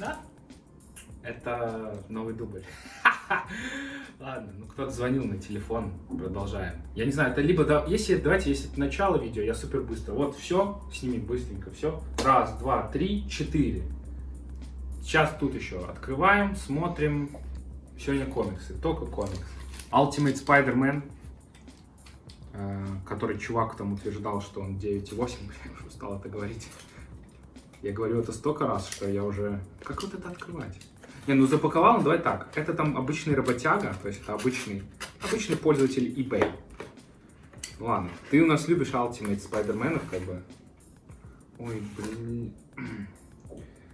Да? Это новый дубль. Ладно, ну кто-то звонил на телефон, продолжаем. Я не знаю, это либо, да, если, давайте, если это начало видео, я супер быстро. Вот, все, сними быстренько, все. Раз, два, три, четыре. Сейчас тут еще открываем, смотрим. Сегодня комиксы, только комиксы. Ultimate Spider-Man, э, который чувак там утверждал, что он 9,8, я уже устал это говорить. Я говорю это столько раз, что я уже... Как вот это открывать? Не, ну запаковал, ну давай так. Это там обычный работяга, то есть это обычный, обычный пользователь eBay. Ладно, ты у нас любишь Ultimate Spider-Man, как бы. Ой, блин.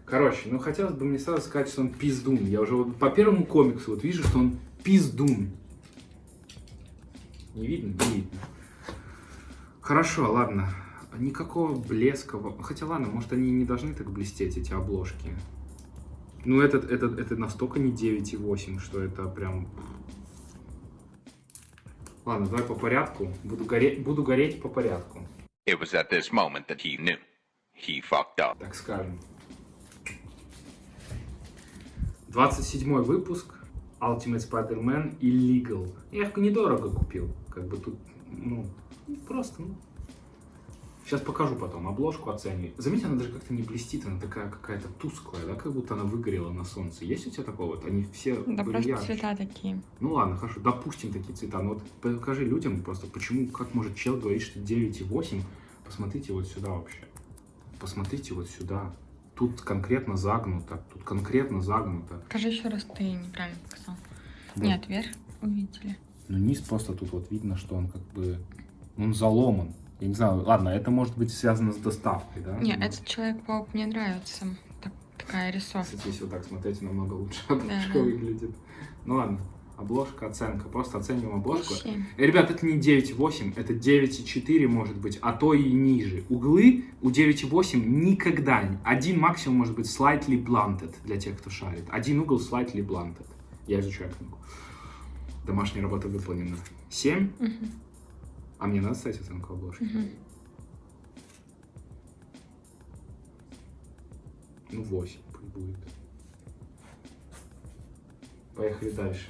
Короче, ну хотелось бы мне сразу сказать, что он пиздун. Я уже вот по первому комиксу вот вижу, что он пиздун. Не видно? Не видно. Хорошо, ладно. Никакого блеска. Хотя ладно, может они не должны так блестеть, эти обложки. Ну, этот, этот, это настолько не 9,8, что это прям... Ладно, давай по порядку. Буду гореть, буду гореть по порядку. It was at this moment that he knew. He fucked up. Так скажем. 27 выпуск. Ultimate Spider-Man Illegal. Я их недорого купил. Как бы тут, ну, просто, ну, Сейчас покажу потом, обложку оцениваю. Заметьте, она даже как-то не блестит, она такая какая-то тусклая, да, как будто она выгорела на солнце. Есть у тебя такого вот? Они все Да просто ярче. цвета такие. Ну ладно, хорошо, допустим такие цвета. Но вот покажи людям просто, почему, как может чел говорить, что 9,8. Посмотрите вот сюда вообще. Посмотрите вот сюда. Тут конкретно загнуто, тут конкретно загнуто. Покажи еще раз, ты неправильно показал. Да. Нет, вверх увидели. Ну низ просто тут вот видно, что он как бы, он заломан. Я не знаю, ладно, это может быть связано с доставкой, да? Нет, этот Человек-паук мне нравится. Так, такая рисовка. Кстати, если вот так смотреть, намного лучше обложка да, выглядит. Ну ладно, обложка, оценка. Просто оцениваем обложку. И, э, ребят, это не 9,8, это 9,4 может быть, а то и ниже. Углы у 9,8 никогда, один максимум может быть slightly blunted, для тех, кто шарит. Один угол slightly blunted. Я изучаю книгу. Домашняя работа выполнена. 7. Угу. А мне надо ставить оценку обложки? Угу. Ну, 8 пусть будет. Поехали дальше.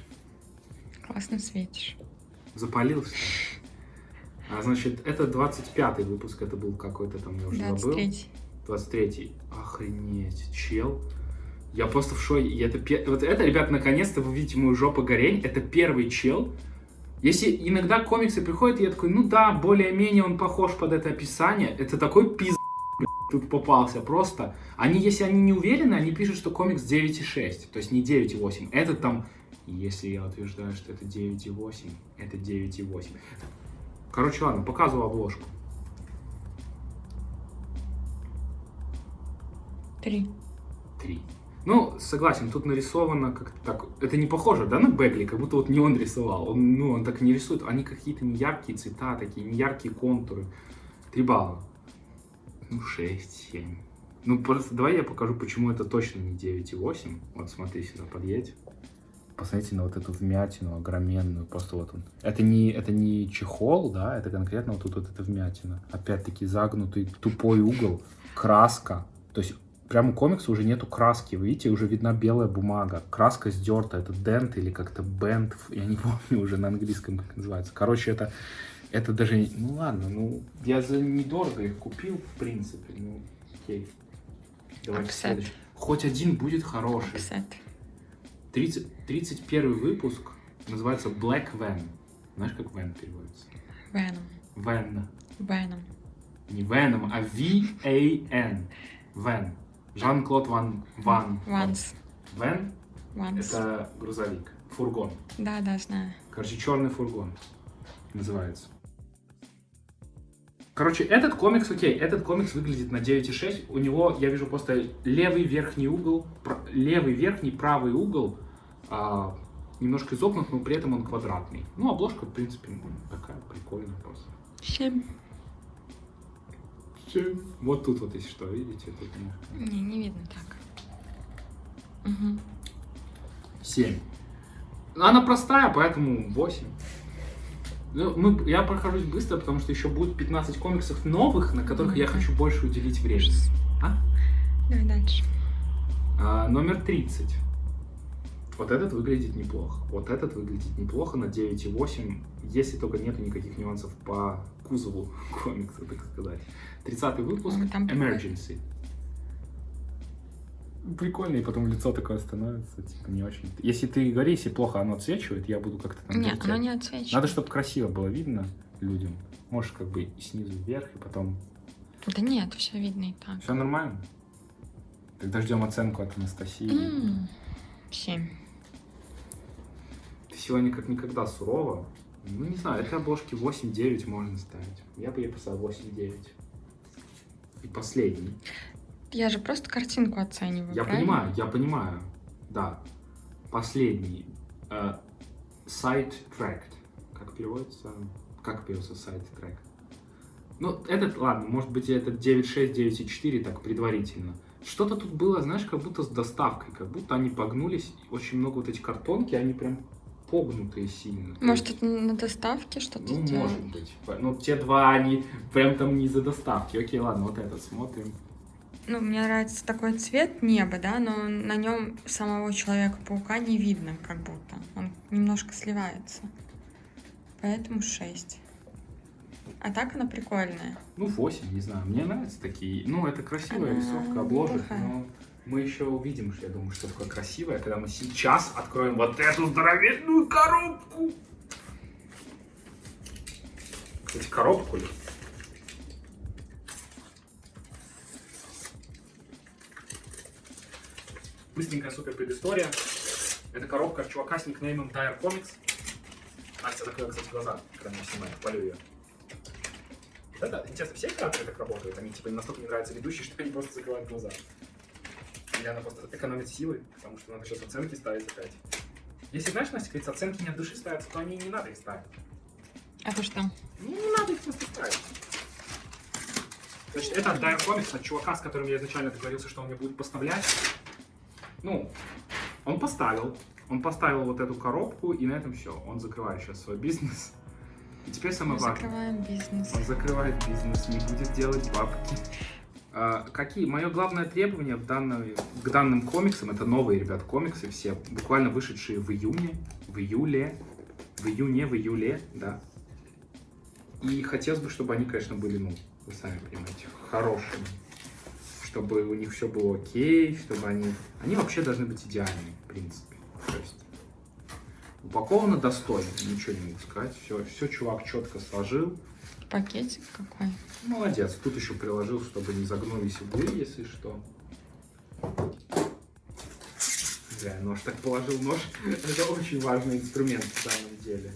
Классно светишь. Запалился? А, значит, это 25-й выпуск, это был какой-то там, я уже 23 забыл. 23-й. Охренеть, чел. Я просто в шоке. Это, вот это, ребят, наконец-то вы видите мою жопу горень. Это первый чел, если иногда комиксы приходят, я такой, ну да, более-менее он похож под это описание, это такой пиз тут попался просто. Они, если они не уверены, они пишут, что комикс 9,6, то есть не 9,8. Этот там, если я утверждаю, что это 9,8, это 9,8. Короче, ладно, показываю обложку. Три. Три. Ну, согласен, тут нарисовано как-то так. Это не похоже, да, на Бекли, как будто вот не он рисовал. Он, ну, он так не рисует. Они какие-то неяркие цвета, такие неяркие контуры. Три балла. Ну, шесть, семь. Ну, просто давай я покажу, почему это точно не 9,8. Вот смотри, сюда подъедь. Посмотрите на вот эту вмятину огроменную, просто вот он. Это не, это не чехол, да, это конкретно вот тут вот эта вмятина. Опять-таки загнутый тупой угол, краска. То есть прямо у комикса уже нету краски, вы видите, уже видна белая бумага. Краска сдерта, это дент или как-то бенд, я не помню уже на английском, как называется. Короче, это, это даже, ну ладно, ну, я за недорого их купил, в принципе, ну, окей. Давайте следующий. Хоть один будет хороший. 30, 31 выпуск называется Black Van. Знаешь, как Van переводится? Venom. Van. Venom. Не Venom, а V-A-N. Van. Жан-Клод Ван... Ван... Ванс. Вен? Ванс. Это грузовик. Фургон. Да, да, знаю. Короче, черный фургон называется. Короче, этот комикс, окей, этот комикс выглядит на 9,6. У него, я вижу просто левый верхний угол, левый верхний, правый угол а, немножко изогнут, но при этом он квадратный. Ну, обложка, в принципе, такая прикольная просто. 7. Вот тут вот, если что, видите? Тут не, не видно так. Угу. 7. Она простая, поэтому 8. Ну, мы, я прохожусь быстро, потому что еще будет 15 комиксов новых, на которых mm -hmm. я хочу больше уделить время. А? Давай дальше. А, номер 30. Вот этот выглядит неплохо. Вот этот выглядит неплохо на 9,8, если только нету никаких нюансов по кузову комикса, так сказать. 30 выпуск Ну, там. Emergency. Прикольно, и потом лицо такое становится, типа, не очень. Если ты говори, если плохо оно отсвечивает, я буду как-то там... Нет, вертеть. оно не отсвечивает. Надо, чтобы красиво было видно людям. Можешь как бы и снизу вверх, и потом... Да нет, все видно и так. Все нормально? Тогда ждем оценку от Анастасии. Семь. Сегодня как никогда сурова. Ну, не знаю, этой обложки 8-9 можно ставить. Я бы ей поставил 8-9. И последний. Я же просто картинку оцениваю. Я правильно? понимаю, я понимаю. Да. Последний. Э, Side tracked. Как переводится? Как переводится side track? Ну, этот, ладно, может быть, этот 9.6, 9.4 так предварительно. Что-то тут было, знаешь, как будто с доставкой, как будто они погнулись. Очень много вот эти картонки, они прям погнутые сильно. Может, это на доставке что-то Ну, сделано? может быть. Ну, те два, они прям там не за доставки. Окей, ладно, вот этот смотрим. Ну, мне нравится такой цвет неба, да, но на нем самого Человека-паука не видно, как будто. Он немножко сливается. Поэтому 6. А так она прикольная. Ну, 8, не знаю. Мне нравятся такие. Ну, это красивая Она рисовка, обложек, но мы еще увидим, что я думаю, что такое красивое, когда мы сейчас откроем вот эту здоровенную коробку. Кстати, коробку ли? Быстренькая супер предыстория. Это коробка от чувака с никнеймом Dire Comics. Настя закрыла, кстати, глаза, когда мы снимаем, хвалю ее. Да, да, интересно, все креаторы так работают? Они типа настолько не нравятся ведущие, что они просто закрывают глаза. Или она просто экономит силы, потому что надо сейчас оценки ставить опять. Если, знаешь, Настя, говорится, оценки не от души ставятся, то они не надо их ставить. А то что? Ну, не надо их просто ставить. Значит, это от Dire Comics, от чувака, с которым я изначально договорился, что он мне будет поставлять. Ну, он поставил. Он поставил вот эту коробку, и на этом все. Он закрывает сейчас свой бизнес. И теперь самое Мы важное. закрываем бизнес. Он закрывает бизнес, не будет делать бабки. А, какие? Мое главное требование в данной, к данным комиксам, это новые, ребят, комиксы все, буквально вышедшие в июне, в июле, в июне, в июле, да. И хотелось бы, чтобы они, конечно, были, ну, вы сами понимаете, хорошими. Чтобы у них все было окей, чтобы они... Они вообще должны быть идеальными, в принципе. То есть упаковано достойно, ничего не могу сказать. Все, все чувак четко сложил. Пакетик какой. Молодец. Тут еще приложил, чтобы не загнулись углы, если что. Зря нож так положил. Нож — это очень важный инструмент в самом деле.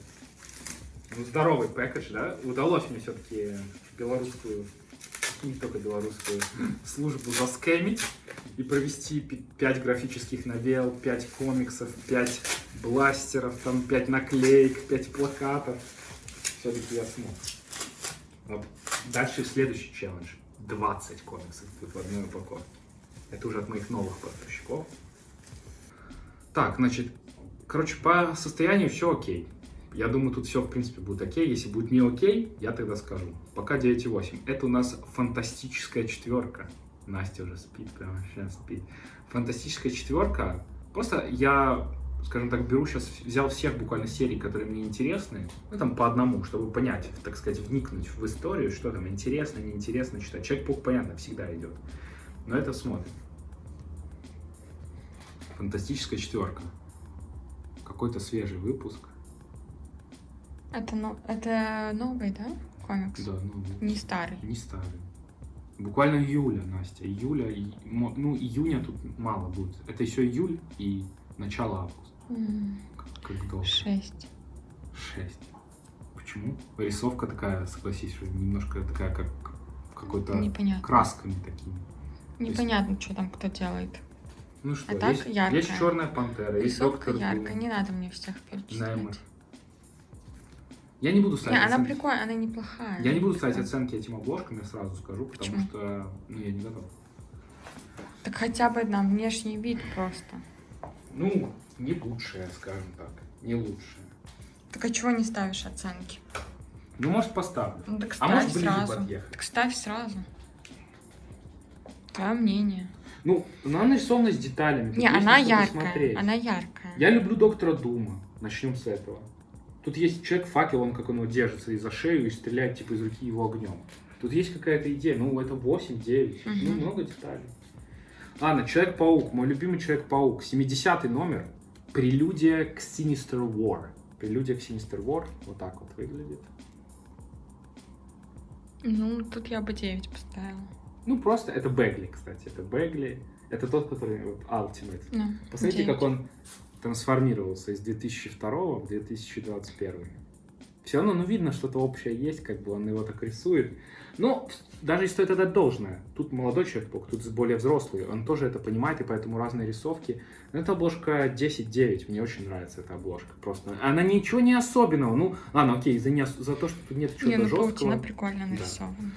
Ну, здоровый пэкэдж, да? Удалось мне все-таки белорусскую, не только белорусскую, службу заскэмить и провести 5 графических новелл, 5 комиксов, 5 бластеров, там 5 наклеек, 5 плакатов. Все-таки я смог. Дальше следующий челлендж. 20 комиксов в одной упаковке. Это уже от моих новых поставщиков. Так, значит, короче, по состоянию все окей. Я думаю, тут все, в принципе, будет окей. Если будет не окей, я тогда скажу. Пока 9,8. Это у нас фантастическая четверка. Настя уже спит, прямо сейчас спит. Фантастическая четверка. Просто я, скажем так, беру сейчас, взял всех буквально серий, которые мне интересны. Ну, там по одному, чтобы понять, так сказать, вникнуть в историю, что там интересно, неинтересно читать. Человек-паук, понятно, всегда идет. Но это смотрим. Фантастическая четверка. Какой-то свежий выпуск. Это, но... это новый, да, комикс? Да, ну, Не старый. не старый. Буквально июля, Настя. Июля, и, ну, июня тут мало будет. Это еще июль и начало августа. Как, долго? Шесть. Шесть. Почему? Рисовка такая, согласись, немножко такая, как какой-то красками такими. Непонятно, что там кто делает. Ну что, А так есть, яркая. есть черная пантера, есть Рисовка доктор яркая, Дум, не надо мне всех перечислять. Я не буду Не, ставить она оценки. прикольная, она неплохая. Я не буду ставить оценки этим обложкам, я сразу скажу, потому Почему? что ну, я не готов. Так хотя бы на внешний вид просто. Ну, не лучшая, скажем так. Не лучшая. Так а чего не ставишь оценки? Ну, может, поставлю. Ну так А ставь может, ближе сразу. подъехать. Так ставь сразу. Твое мнение. Ну, она нарисована с деталями. Не, она яркая. посмотреть. Она яркая. Я люблю Доктора Дума. Начнем с этого. Тут есть человек-факел, он как он его держится и за шею и стреляет типа из руки его огнем. Тут есть какая-то идея. Ну, это 8-9. Ну, Мгм. много деталей. Ладно, Человек-паук. Мой любимый Человек-паук. 70 номер. Прелюдия к Sinister War. Прелюдия к Sinister War. Вот так вот выглядит. Ну, тут я бы 9 поставила. Ну, просто это Бегли, кстати. Это Бегли. Это тот, который вот, Ultimate. Ну, Посмотрите, 9. как он трансформировался из 2002 в 2021. Все равно, ну, видно, что-то общее есть, как бы он его так рисует. Но даже если стоит отдать должное, тут молодой человек, тут более взрослый, он тоже это понимает, и поэтому разные рисовки. Но эта обложка 10-9, мне очень нравится эта обложка. Просто она ничего не особенного. Ну, ладно, окей, за, не, за то, что тут нет Не, чего-то ну жесткого. прикольно нарисована.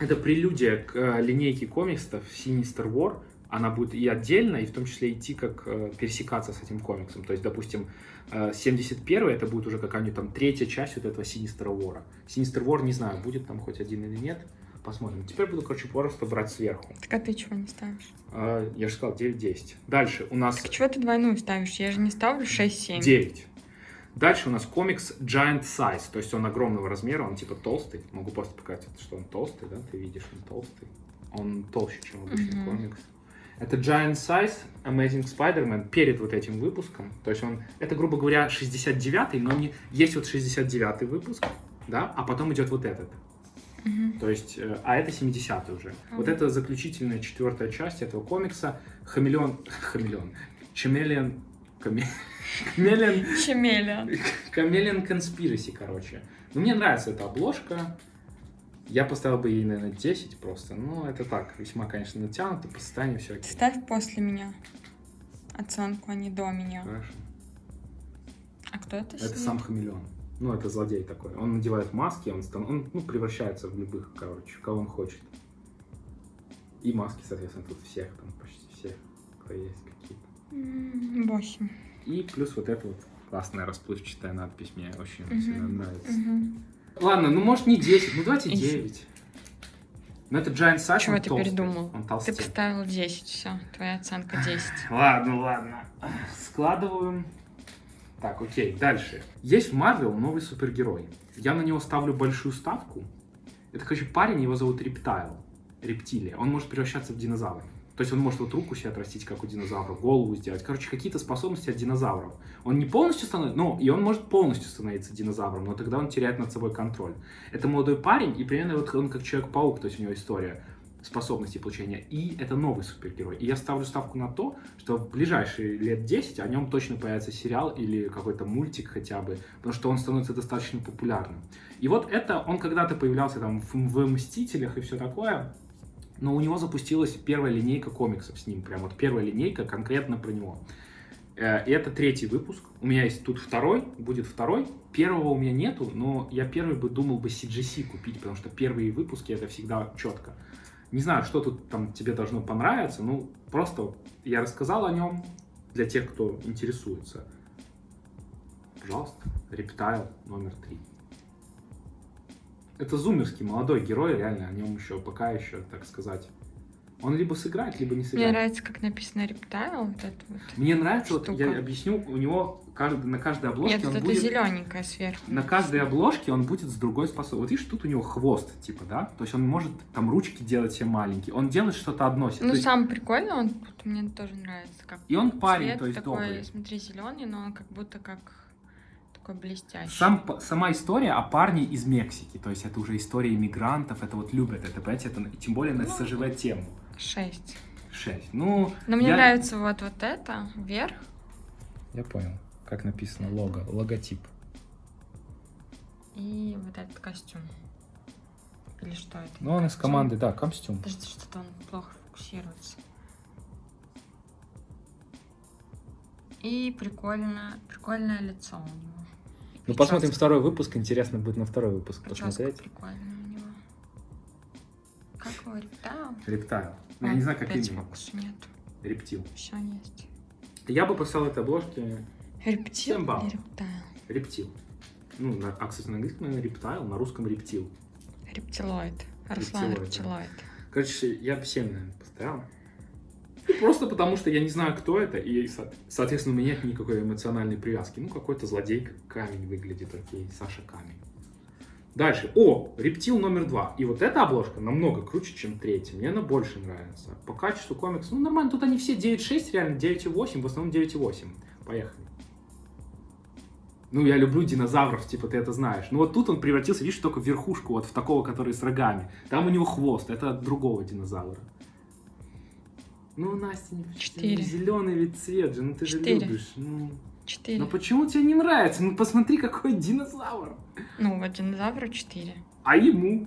Это прелюдия к э, линейке комиксов Sinister War. Она будет и отдельно, и в том числе идти как э, пересекаться с этим комиксом. То есть, допустим, э, 71 это будет уже какая-нибудь там третья часть вот этого Sinister War. Sinister War, не знаю, будет там хоть один или нет. Посмотрим. Теперь буду, короче, просто брать сверху. Так а ты чего не ставишь? Э, я же сказал 9-10. Дальше у нас Так чего ты двойную ставишь? Я же не ставлю 6-7. 9. Дальше у нас комикс Giant Size, то есть он огромного размера, он типа толстый. Могу просто показать, что он толстый, да, ты видишь, он толстый. Он толще, чем обычный Мгм. комикс. Это Giant Size Amazing Spider-Man перед вот этим выпуском. То есть он, это, грубо говоря, 69-й, но не, есть вот 69-й выпуск, да, а потом идет вот этот. Мгм. То есть, э, а это 70-й уже. Мгм. Вот это заключительная четвертая часть этого комикса. Хамелеон, хамелеон, Chameleon, Каме- Chameleon Чемелиан. Chameleon Conspiracy, короче. Ну, мне нравится эта обложка. Я поставил бы ей, наверное, 10 просто. Ну, это так, весьма, конечно, натянуто, по состоянию все окей. Ставь после меня оценку, а не до меня. Хорошо. А кто это? Это сидит? сам хамелеон. Ну, это злодей такой. Он надевает маски, он, стан- он ну, превращается в любых, короче, кого он хочет. И маски, соответственно, тут всех, там почти всех, кто есть какие-то. Восемь. И плюс вот эта вот классная расплывчатая надпись мне очень Мгм. сильно нравится. Мгм. Ладно, ну может не 10, ну давайте Ищи. 9. Но это Giant Size, Чего ты толстый, передумал? Он Ты толстый. поставил 10, все. Твоя оценка 10. Ладно, ладно. Складываем. Так, окей, дальше. Есть в Marvel новый супергерой. Я на него ставлю большую ставку. Это, короче, парень, его зовут Рептайл. Рептилия. Он может превращаться в динозавра. То есть он может вот руку себе отрастить, как у динозавра, голову сделать. Короче, какие-то способности от динозавров. Он не полностью становится, ну, и он может полностью становиться динозавром, но тогда он теряет над собой контроль. Это молодой парень, и примерно вот он как Человек-паук, то есть у него история способностей получения. И это новый супергерой. И я ставлю ставку на то, что в ближайшие лет 10 о нем точно появится сериал или какой-то мультик хотя бы, потому что он становится достаточно популярным. И вот это, он когда-то появлялся там в, в «Мстителях» и все такое, но у него запустилась первая линейка комиксов с ним, прям вот первая линейка конкретно про него. Э, И это третий выпуск. У меня есть тут второй, будет второй. Первого у меня нету, но я первый бы думал бы CGC купить, потому что первые выпуски это всегда четко. Не знаю, что тут там тебе должно понравиться, ну просто я рассказал о нем для тех, кто интересуется. Пожалуйста, Рептайл номер три. Это зумерский молодой герой, реально, о нем еще пока еще, так сказать. Он либо сыграет, либо не Мне сыграет. нравится, как написано рептайл. Вот это вот. Мне нравится, вот Штука. я объясню, у него кажд- на каждой обложке Нет, он вот будет... зелененькая сверху. На каждой обложке он будет с другой способностью. Вот видишь, тут у него хвост, типа, да? То есть он может там ручки делать все маленькие. Он делает что-то одно. Ну, есть- самое прикольное, он мне тоже нравится. Как И он парень, то есть такой, добрый. смотри, зеленый, но он как будто как такой блестящий. Сам, сама история о парне из Мексики. То есть это уже история иммигрантов, это вот любят это, понимаете? Это, и тем более на Ну. СЖВ тему. Шесть. 6. Ну, Но мне я- нравится вот, вот это, вверх. Я понял, как написано лого, логотип. И вот этот костюм. Или что это? Ну, он из команды, да, костюм. Подожди, что-то он плохо фокусируется. И прикольно, прикольное лицо у него. Ну, посмотрим второй выпуск. Интересно будет на второй выпуск прическа посмотреть. прикольная у него. Как его рептайл? Рептайл. Ну, Я не знаю, как именно. нет. Рептил. Все есть. Я бы поставил этой обложке Рептил или рептайл? рептил. Ну, на, а, кстати, на английском, наверное, рептайл, на русском рептил. Рептилоид. Руслан Рептилоид, да. рептилоид. Короче, я бы 7, наверное, поставил. Просто потому, что я не знаю, кто это, и, со- соответственно, у меня нет никакой эмоциональной привязки. Ну, какой-то злодей, камень выглядит, окей, Саша Камень. Дальше. О, рептил номер два. И вот эта обложка намного круче, чем третья. Мне она больше нравится. По качеству комикс, ну, нормально. Тут они все 9.6, реально 9.8, в основном 9.8. Поехали. Ну, я люблю динозавров, типа, ты это знаешь. Ну, вот тут он превратился, видишь, только в верхушку, вот в такого, который с рогами. Там у него хвост, это от другого динозавра. Ну, Настя, не Четыре. зеленый ведь цвет же, ну ты же Четыре. любишь. Ну, Четыре. ну почему тебе не нравится? Ну посмотри, какой динозавр. Ну, вот динозавру четыре. А ему?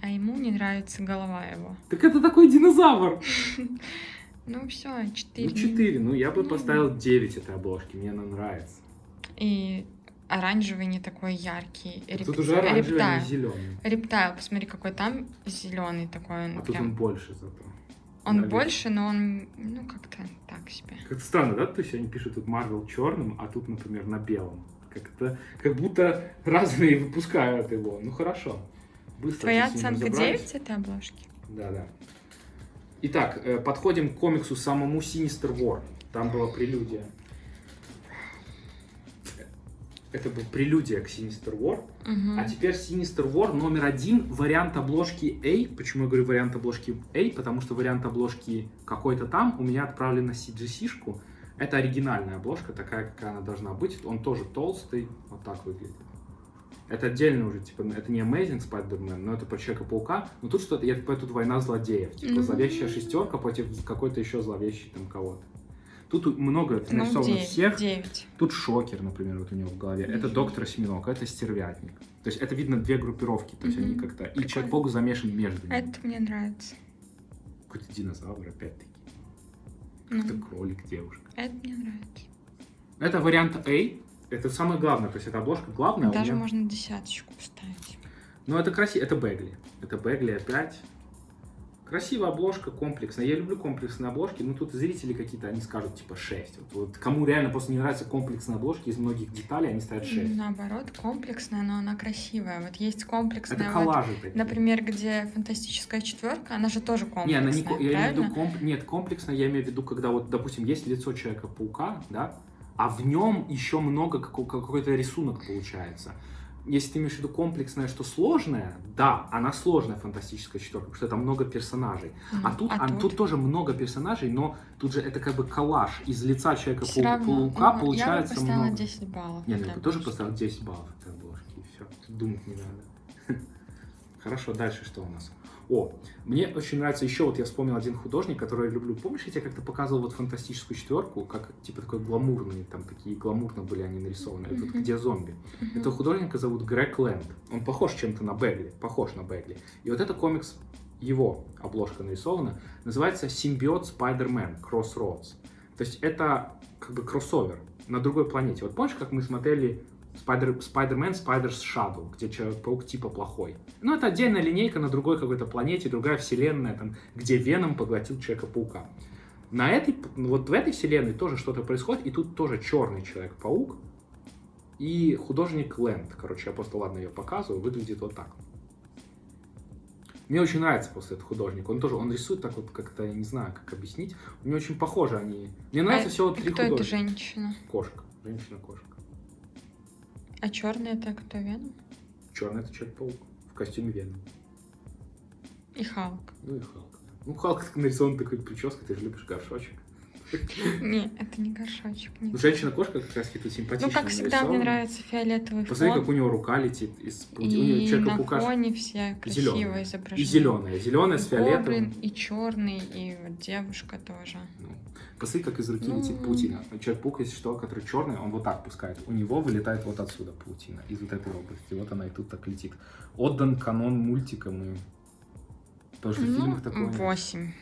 А ему не нравится голова его. Так это такой динозавр. Ну все, четыре. Ну, 4. Ну, я бы Ну. поставил 9 этой обложки. Мне она нравится. И оранжевый не такой яркий. Реп- Тут уже оранжевый, а не зеленый. Рептайл, посмотри, какой там зеленый такой. Он, А тут он больше зато. Он Да, больше, но он, ну, как-то так себе. Как-то странно, да? То есть они пишут тут Марвел черным, а тут, например, на белом. Как-то, как будто разные выпускают его. Ну, хорошо. Быстро Твоя оценка разобрались. 9 этой обложки? Да, да. Итак, э, подходим к комиксу самому Sinister War. Там была прелюдия. Это был прелюдия к Sinister War. Мгм. А теперь Sinister War номер один, вариант обложки A. Почему я говорю вариант обложки A? Потому что вариант обложки какой-то там у меня отправлен на CGC-шку. Это оригинальная обложка, такая, какая она должна быть. Он тоже толстый, вот так выглядит. Это отдельно уже, типа, это не Amazing Spider-Man, но это про Человека-паука. Но тут что-то, я такой, тут война злодеев. Типа, Ну. зловещая шестерка против какой-то еще зловещий там кого-то. Тут много Ну, нарисовано 9. всех. 9. Тут шокер, например, вот у него в голове. Это доктор Осьминог, это стервятник. То есть это видно две группировки, то есть они Мгм. как-то... И. Человек-паук замешан между ними. Это мне нравится. Какой-то динозавр, опять-таки. Ну, Это кролик, девушка. это мне нравится. Это вариант A. Это самое главное, то есть это обложка главная. а Даже меня- можно десяточку поставить. Ну, это красиво. Это Бегли. Это Бегли опять. Красивая обложка, комплексная. Я люблю комплексные обложки, но тут зрители какие-то, они скажут типа 6. Вот, вот кому реально просто не нравятся комплексные обложки из многих деталей, они ставят 6. Наоборот, комплексная, но она красивая. Вот есть комплексная, Это вот, коллажи такие. например, где фантастическая четверка, она же тоже Не, комплексная, она не, я имею в виду комп- нет, комплексно я имею в виду, когда вот, допустим, есть лицо Человека-паука, да, а в нем еще много како- какой-то рисунок получается. Если ты имеешь в виду комплексное, что сложное, да, она сложная фантастическая четверка, потому что там много персонажей. М, А тут, а тут тоже много персонажей, но тут же это как бы коллаж из лица Всё равно, Человека-паука ну, получается я бы поставила много. 10 баллов. Не, этой я бы тоже поставил 10 баллов этой обложки, и все. Думать не надо. Хорошо, дальше что у нас? О, мне очень нравится еще, вот я вспомнил один художник, который я люблю. Помнишь, я тебе как-то показывал вот фантастическую четверку, как типа такой гламурный, там такие гламурно были они нарисованы, вот Мгм. где зомби. Мгм. Этого художника зовут Грег Лэнд. Он похож чем-то на Бегли, похож на Бегли. И вот это комикс, его обложка нарисована, называется «Симбиот Spider-Man Crossroads». То есть это как бы кроссовер на другой планете. Вот помнишь, как мы смотрели Spider- Spider-Man Spider's Shadow, где Человек-паук типа плохой? Ну, это отдельная линейка на другой какой-то планете, другая вселенная, там, где Веном поглотил Человека-паука. На этой, вот в этой вселенной тоже что-то происходит, и тут тоже черный Человек-паук, и художник Лэнд, короче, я просто, ладно, ее показываю, выглядит вот так. Мне очень нравится просто этот художник. Он тоже, он рисует так вот как-то, я не знаю, как объяснить. Мне очень похожи они. Мне нравится А всего три Кто художника. женщина? Кошка. Женщина-кошка. А черный это кто Веном? Черный это Человек-паук в костюме Веном. И Халк. Ну и Халк. Ну, Халк нарисован такой прической, ты же любишь горшочек. Не, это не горшочек. нет. Ну, женщина-кошка как раз таки симпатичная. Ну, как всегда, мне нравится фиолетовый Посмотри, фон. как у него рука летит из паути- у него И на фоне все красиво зеленая. изображены. И зеленая. Зеленая с И гоблин, фиолетовым. и черный, и вот девушка тоже. Ну, Посмотри, как из руки Ну. летит паутина. Человек-паук, если что, который черный, он вот так пускает. У него вылетает вот отсюда паутина, из вот этой области. Вот она и тут так летит. Отдан канон мультикам и... Потому что в Ну, фильмах такое... нет. 8.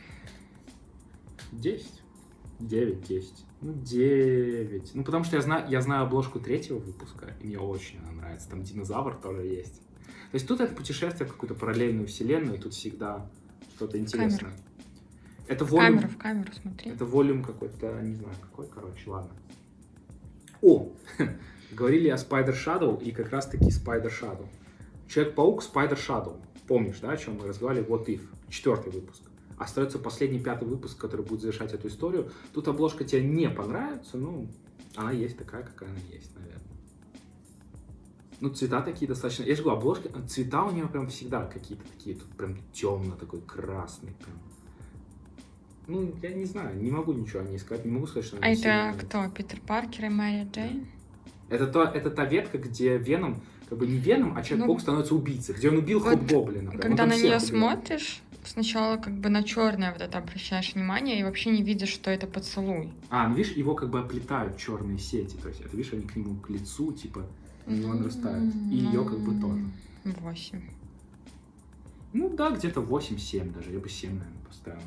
10. 9, 10. Ну, 9. Ну, потому что я знаю, я знаю обложку третьего выпуска, и мне очень она нравится. Там динозавр тоже есть. То есть тут это путешествие в какую-то параллельную вселенную, и тут всегда что-то интересное. Это В волюм... камеру, в камеру смотри. Это волюм какой-то, не знаю какой, короче, ладно. О, говорили о Spider Shadow и как раз таки Spider Shadow. Человек-паук Spider Shadow. Помнишь, да, о чем мы разговаривали? What If. Четвертый выпуск. Остается последний пятый выпуск, который будет завершать эту историю. Тут обложка тебе не понравится, ну, она есть такая, какая она есть, наверное. Ну, цвета такие достаточно... Я же говорю, обложка, цвета у нее прям всегда какие-то такие, тут прям темно такой, красный прям. Ну, я не знаю, не могу ничего о ней сказать, не могу сказать, что она А это сильно кто? Питер Паркер и Мэри Джейн? Это, то, это та ветка, где Веном, как бы не Веном, а Человек-паук Ну, становится убийцей, где он убил вот Хоб-Гоблина. Когда на нее убил. смотришь, сначала как бы на черное вот это обращаешь внимание и вообще не видишь, что это поцелуй. А, ну видишь, его как бы оплетают черные сети. То есть, это видишь, они к нему к лицу, типа, на него нарастают. И ее как бы тоже. Восемь. Ну да, где-то 8-7 даже. Я бы 7, наверное, поставил.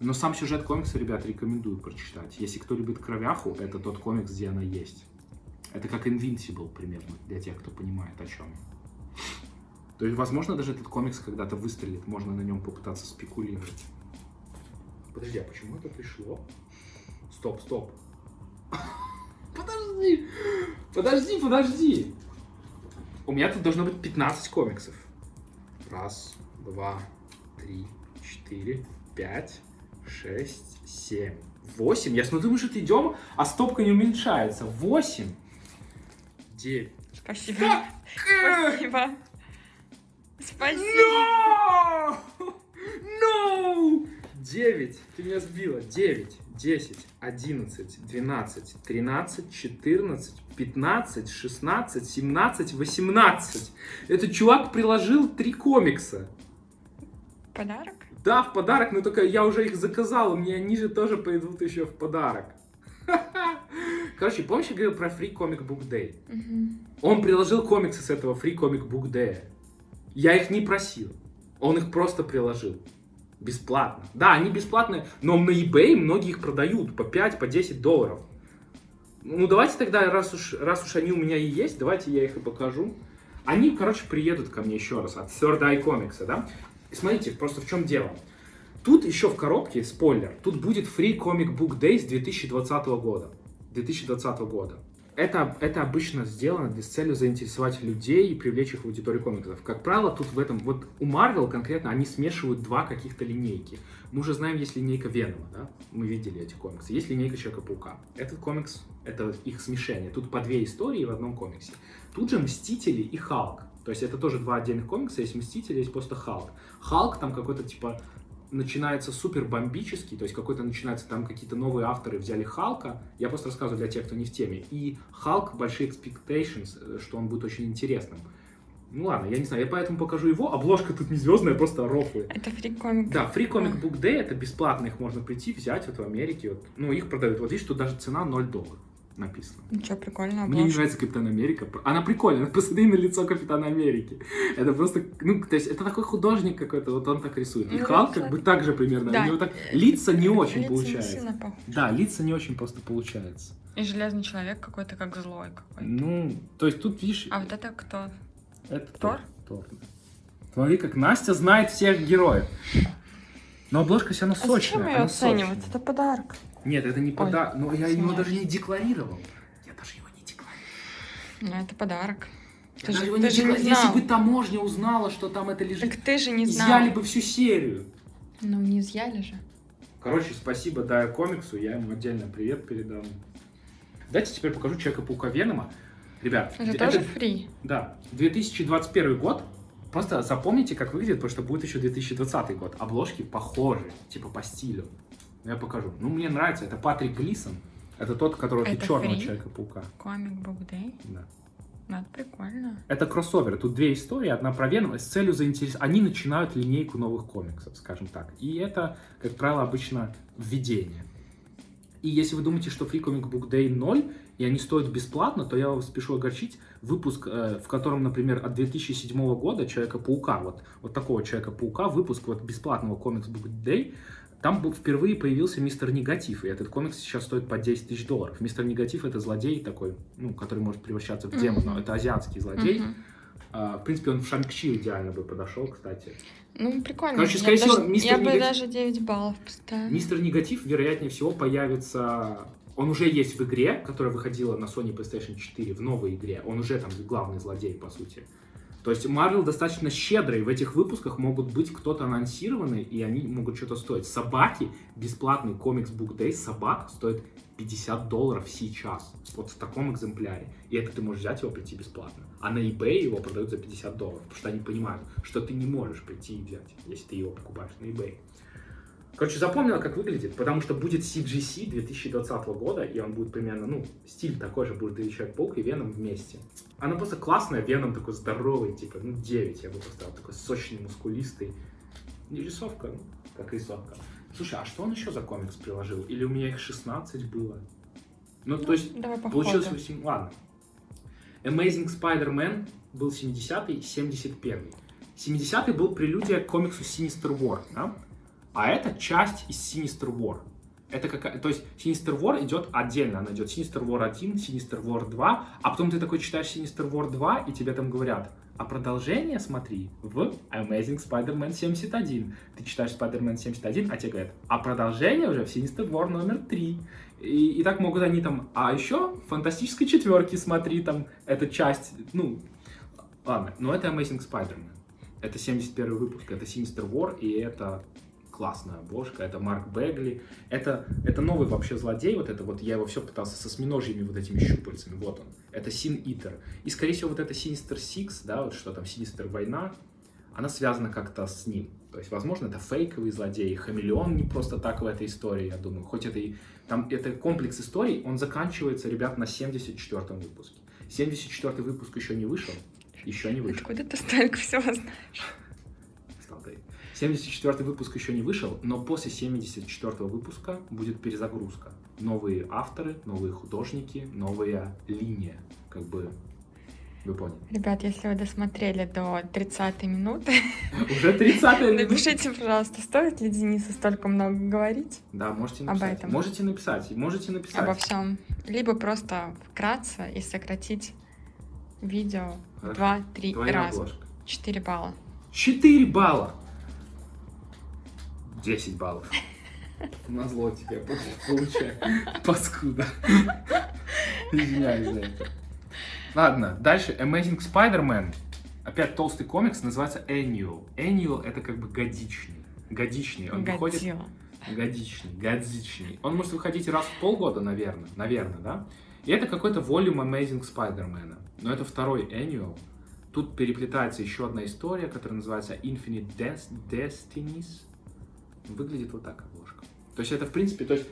Но сам сюжет комикса, ребят, рекомендую прочитать. Если кто любит кровяху, это тот комикс, где она есть. Это как Invincible примерно, для тех, кто понимает о чем. То есть, возможно, даже этот комикс когда-то выстрелит, можно на нем попытаться спекулировать. Подожди, а почему это пришло? Стоп, стоп. Подожди! Подожди, подожди! У меня тут должно быть 15 комиксов. Раз, два, три, четыре, пять, шесть, семь, восемь. Я смотрю, мы что-то идем, а стопка не уменьшается. Восемь, девять. Спасибо. Как? Спасибо. Спасибо. No! No! 9. Ты меня сбила. 9, 10, 11, 12, 13, 14, 15, 16, 17, 18. Этот чувак приложил три комикса. Подарок? Да, в подарок, но только я уже их заказал, мне они же тоже пойдут еще в подарок. Короче, помнишь, я говорил про Free Comic Book Day? Мгм. Он приложил комиксы с этого Free Comic Book Day. Я их не просил. Он их просто приложил. Бесплатно. Да, они бесплатные, но на eBay многие их продают по 5, по 10 долларов. Ну, давайте тогда, раз уж, раз уж они у меня и есть, давайте я их и покажу. Они, короче, приедут ко мне еще раз от Third Eye Comics, да? И смотрите, просто в чем дело. Тут еще в коробке, спойлер, тут будет Free Comic Book Days 2020 года. 2020 года. Это, это обычно сделано с целью заинтересовать людей и привлечь их в аудиторию комиксов. Как правило, тут в этом, вот у Marvel конкретно, они смешивают два каких-то линейки. Мы уже знаем, есть линейка Венома, да? Мы видели эти комиксы. Есть линейка Человека-паука. Этот комикс, это их смешение. Тут по две истории в одном комиксе. Тут же Мстители и Халк. То есть это тоже два отдельных комикса. Есть Мстители, есть просто Халк. Халк там какой-то типа начинается супер бомбический, то есть какой-то начинается, там какие-то новые авторы взяли Халка, я просто рассказываю для тех, кто не в теме, и Халк, большие expectations, э, что он будет очень интересным. Ну ладно, я не знаю, я поэтому покажу его, обложка тут не звездная, просто рофлы. Это фри комик. Да, Comic Book Day, это бесплатно, их можно прийти, взять вот в Америке, вот, ну их продают, вот видишь, тут даже цена 0 долларов написано. Ничего, прикольно, Мне не нравится Капитан Америка. Она прикольная, посмотри на лицо Капитана Америки. Это просто, ну, то есть это такой художник какой-то, вот он так рисует. И Ну, Халк как бы так же примерно. Да. У него так лица не очень Лица не получается. сильно похожи. Да, лица не очень просто получается. И железный человек какой-то как злой какой-то. Ну, то есть тут, видишь, А вот это кто? это Тор? Тор. Смотри, как Настя знает всех героев. Но обложка вся равно А сочная. зачем ее оценивать? сочная. Это подарок. Нет, это не подарок. Но я его даже не декларировал. Я даже его не декларировал. Ну, это подарок. Ты же, ты не же не знал. Если бы таможня узнала, что там это лежит, Так ты же не изъяли знал. бы всю серию. Ну, не изъяли же. Короче, спасибо Дая комиксу, я ему отдельно привет передам. Давайте теперь покажу Человека-паука Венома. Ребят, Это д- тоже фри. да, 2021 год. Просто запомните, как выглядит, потому что будет еще 2020 год. Обложки похожи, типа по стилю. Я покажу. Ну, мне нравится. Это Патрик Глисон. Это тот, которого ты Это черного Фри? Человека-паука. Комик Book Day. Да. Ну, это прикольно. Это кроссовер. Тут две истории. Одна про Венома с целью заинтересовать. Они начинают линейку новых комиксов, скажем так. И это, как правило, обычно введение. И если вы думаете, что Free Comic Book Day 0, и они стоят бесплатно, то я вас спешу огорчить. Выпуск, э, в котором, например, от 2007 года Человека-паука, вот, вот такого Человека-паука, выпуск вот бесплатного Comics Book Day, там был- впервые появился Мистер Негатив, и этот комикс сейчас стоит по 10 тысяч долларов. Мистер Негатив — это злодей такой, ну, который может превращаться в демона. Мгм. Это азиатский злодей. А, в принципе, он в Шанг-Чи идеально бы подошел, кстати. Ну, прикольно. Короче, Я скорее всего, даже- мистер Я бы Негатив- даже 9 баллов поставила. Мистер Негатив, вероятнее всего, появится... Он уже есть в игре, которая выходила на Sony PlayStation 4, в новой игре. Он уже там главный злодей, по сути. То есть Marvel достаточно щедрый. В этих выпусках могут быть кто-то анонсированный, и они могут что-то стоить. Собаки, бесплатный комикс Book Day собак стоит 50 долларов сейчас. Вот в таком экземпляре. И это ты можешь взять его прийти бесплатно. А на eBay его продают за 50 долларов. Потому что они понимают, что ты не можешь прийти и взять, если ты его покупаешь на eBay. Короче, запомнила, как выглядит, потому что будет CGC 2020 года, и он будет примерно, ну, стиль такой же будет и Человек-паук, и Веном вместе. Она просто классная, Веном такой здоровый, типа, ну, 9 я бы поставил, такой сочный, мускулистый. Не рисовка, ну, как рисовка. Слушай, а что он еще за комикс приложил? Или у меня их 16 было? Ну, Ну, то есть, давай по получилось ходу. 8... Ладно. Amazing Spider-Man был 70-й, 71-й. 70-й был прелюдия к комиксу Sinister War, да? А это часть из Sinister War. Это какая... То есть Sinister War идет отдельно. Она идет Sinister War 1, Sinister War 2, а потом ты такой читаешь Sinister War 2, и тебе там говорят, а продолжение смотри в Amazing Spider-Man 71. Ты читаешь Spider-Man 71, а тебе говорят, а продолжение уже в Sinister War номер 3. И, и так могут они там, а еще фантастической четверке смотри, там, эта часть, ну, ладно, но это Amazing Spider-Man. Это 71 выпуск, это Sinister War, и это классная обложка, это Марк Бегли, это, это новый вообще злодей, вот это вот, я его все пытался со сминожьими вот этими щупальцами, вот он, это Син Итер. И, скорее всего, вот это Sinister Six, да, вот что там, Sinister Война, она связана как-то с ним. То есть, возможно, это фейковый злодей, хамелеон не просто так в этой истории, я думаю. Хоть это и... Там это комплекс историй, он заканчивается, ребят, на 74-м выпуске. 74-й выпуск еще не вышел. Еще не вышел. Откуда ты столько всего знаешь? Стал таить. 74 выпуск еще не вышел, но после 74 выпуска будет перезагрузка. Новые авторы, новые художники, новая линия. Как бы, вы поняли. Ребят, если вы досмотрели до 30 минуты, Уже 30 минута. напишите, пожалуйста, стоит ли Денису столько много говорить Да, можете Об написать. этом. Можете написать, можете написать. обо всем, либо просто вкратце и сократить видео в Хорошо. 2-3 Твоя раза. 4 балла. 4 балла. 10 баллов. Назло тебе получаю. Паскуда. Извиняюсь за это. Ладно, дальше. Amazing Spider-Man. Опять толстый комикс, называется Annual. Annual это как бы годичный. Годичный. Он выходит... Годичный, годичный. Он может выходить раз в полгода, наверное. Наверное, да? И это какой-то волюм Amazing Spider-Man. Но это второй annual. Тут переплетается еще одна история, которая называется Infinite Des- Destinies. Выглядит вот так обложка. То есть это, в принципе, то есть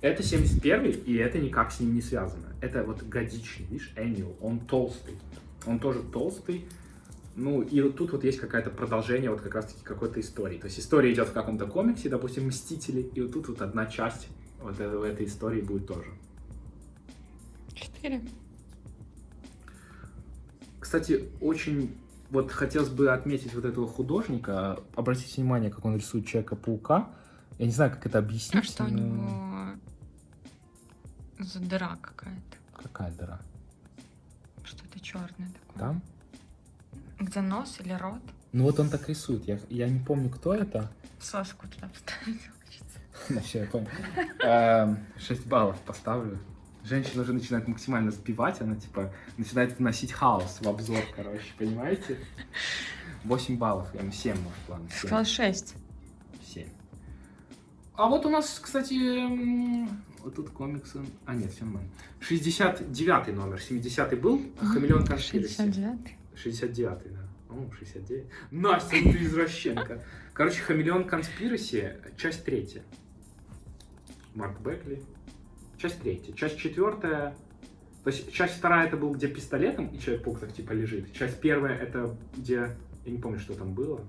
это 71 и это никак с ним не связано. Это вот годичный, видишь, annual. Он толстый. Он тоже толстый. Ну, и вот тут вот есть какое-то продолжение вот как раз-таки какой-то истории. То есть история идет в каком-то комиксе, допустим, Мстители, и вот тут вот одна часть вот э- в этой истории будет тоже. 4. Кстати, очень вот хотелось бы отметить вот этого художника. Обратите внимание, как он рисует Человека-паука. Я не знаю, как это объяснить. А что у но- него за дыра какая-то? Какая дыра? Что-то черное такое. Там? Где нос или рот? Ну вот он так рисует. Я, я не помню, кто это. Соску туда вставить хочется. Ну, все, я понял. Эм, 6 баллов поставлю. Женщина уже начинает максимально сбивать, она типа начинает вносить хаос в обзор, короче, понимаете? 8 баллов, я 7, может, ладно. Ты 7. сказал 6. 7. А вот у нас, кстати, вот тут комиксы. А, нет, все нормально. 69 номер, 70 был, а Хамелеон Конспираси. 69. 69, да. О, 69. Настя, ты извращенка. Короче, Хамелеон Конспираси, часть третья. Марк Бекли. Часть третья. Часть четвертая. То есть часть вторая это был, где пистолетом и Человек-паук так типа лежит. Часть первая это где... Я не помню, что там было.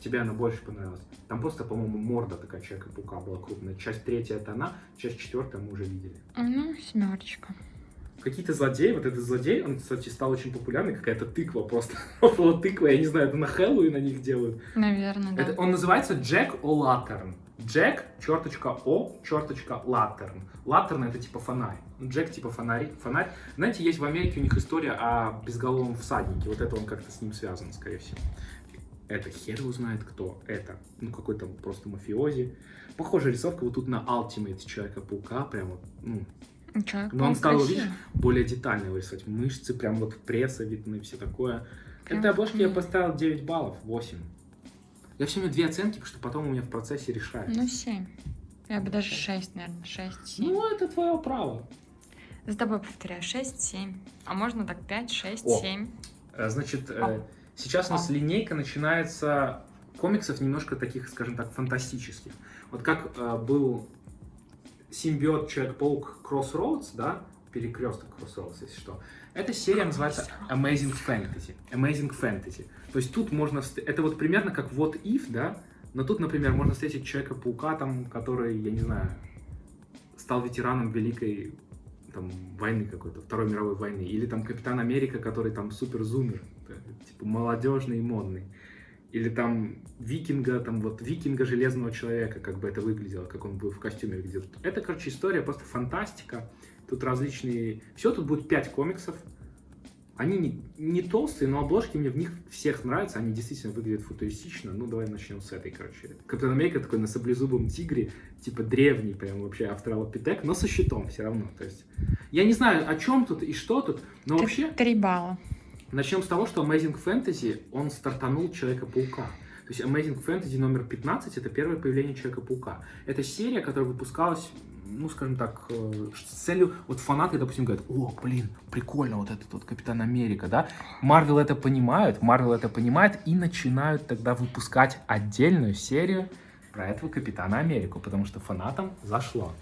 Тебе она больше понравилась. Там просто, по-моему, морда такая Человека-паука была крупная. Часть третья это она, часть четвертая мы уже видели. Ну, семерочка. Какие-то злодеи, вот этот злодей, он, кстати, стал очень популярный, какая-то тыква просто. Около тыквы, я не знаю, это на Хэллоуин на них делают. Наверное, да. Это, он называется Джек О'Латтерн. Джек, черточка О, черточка Латтерн. Латтерн это типа фонарь. Джек типа фонарь. фонарь. Знаете, есть в Америке у них история о безголовом всаднике. Вот это он как-то с ним связан, скорее всего. Это хер его знает кто. Это, ну, какой-то просто мафиози. Похожая рисовка вот тут на Ultimate Человека-паука. Прямо, ну, Человек но он стал, видишь, более детально его рисовать. Мышцы, прям вот пресса видны, все такое. Прям- Этой обложке я поставил 9 баллов, 8. Я все время две оценки, потому что потом у меня в процессе решается. Ну, 7. Я бы даже 6, наверное. 6, 7. Ну, это твое право. За тобой повторяю. 6, 7. А можно так 5, 6, О. 7. Э, Значит, э, А. сейчас у нас А. линейка начинается комиксов немножко таких, скажем так, фантастических. Вот как э, был симбиот Человек-паук Crossroads, да, перекресток Crossroads, если что. Эта серия называется Amazing Fantasy. Amazing Fantasy. То есть тут можно... Это вот примерно как What If, да? Но тут, например, можно встретить Человека-паука, там, который, я не знаю, стал ветераном Великой там, войны какой-то, Второй мировой войны. Или там Капитан Америка, который там супер-зумер, типа молодежный и модный. Или там викинга, там вот викинга Железного Человека, как бы это выглядело, как он был в костюме где-то. Это, короче, история просто фантастика. Тут различные... Все, тут будет пять комиксов. Они не, не толстые, но обложки мне в них всех нравятся. Они действительно выглядят футуристично. Ну, давай начнем с этой, короче. Капитан Америка такой на саблезубом тигре, типа древний, прям вообще австралопитек, но со щитом все равно. То есть, я не знаю, о чем тут и что тут, но Т- вообще... Три балла. Начнем с того, что Amazing Fantasy, он стартанул Человека-паука. То есть Amazing Fantasy номер 15 это первое появление Человека-паука. Это серия, которая выпускалась, ну, скажем так, э, с целью, вот фанаты, допустим, говорят, о, блин, прикольно, вот этот вот Капитан Америка, да? Марвел это понимают, Марвел это понимает и начинают тогда выпускать отдельную серию про этого Капитана Америку, потому что фанатам зашло.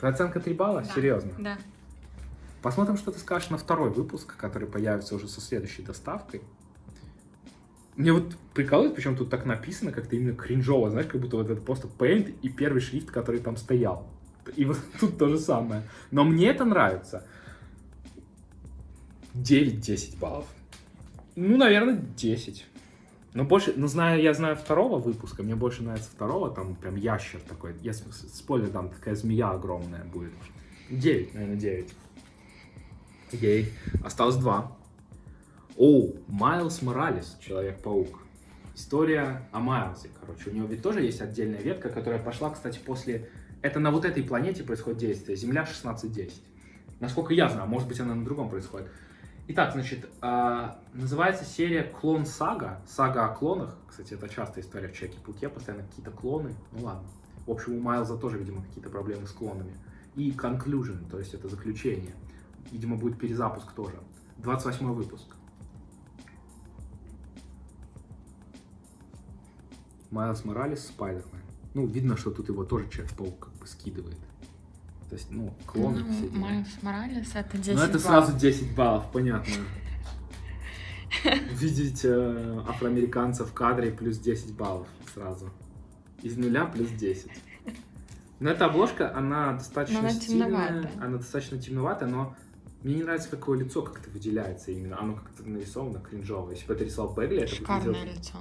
Оценка 3 балла? Да. Серьезно? Да. Посмотрим, что ты скажешь на второй выпуск, который появится уже со следующей доставкой. Мне вот прикалывает, причем тут так написано, как-то именно кринжово, знаешь, как будто вот это просто Paint и первый шрифт, который там стоял. И вот тут то же самое. Но мне это нравится. 9-10 баллов. Ну, наверное, 10. Но больше, ну, знаю, я знаю второго выпуска, мне больше нравится второго, там прям ящер такой, я спойлер, там такая змея огромная будет. 9, наверное, 9. Ей. Осталось 2. Оу, Майлз Моралес, Человек-паук. История о Майлзе, короче. У него ведь тоже есть отдельная ветка, которая пошла, кстати, после... Это на вот этой планете происходит действие, Земля 1610. Насколько я знаю, может быть, она на другом происходит. Итак, значит, э, называется серия «Клон Сага». Сага о клонах. Кстати, это частая история в Чеке-Пуке, постоянно какие-то клоны. Ну ладно. В общем, у Майлза тоже, видимо, какие-то проблемы с клонами. И Conclusion, то есть это заключение. Видимо, будет перезапуск тоже. 28 выпуск. Майлз Моралес, Спайдермен. Ну, видно, что тут его тоже Человек-паук как бы скидывает. То есть, ну, клоны Ну, все. Майлз Моралес это 10 Ну, это баллов. сразу 10 баллов, понятно. Видеть э, афроамериканца в кадре плюс 10 баллов сразу. Из нуля плюс 10. Но эта обложка, она достаточно Но она стильная, темноватая. она достаточно темноватая, но мне не нравится, как его лицо как-то выделяется именно. Оно как-то нарисовано кринжово. Если бы это рисовал Бегли, это бы Шикарное выглядело... лицо.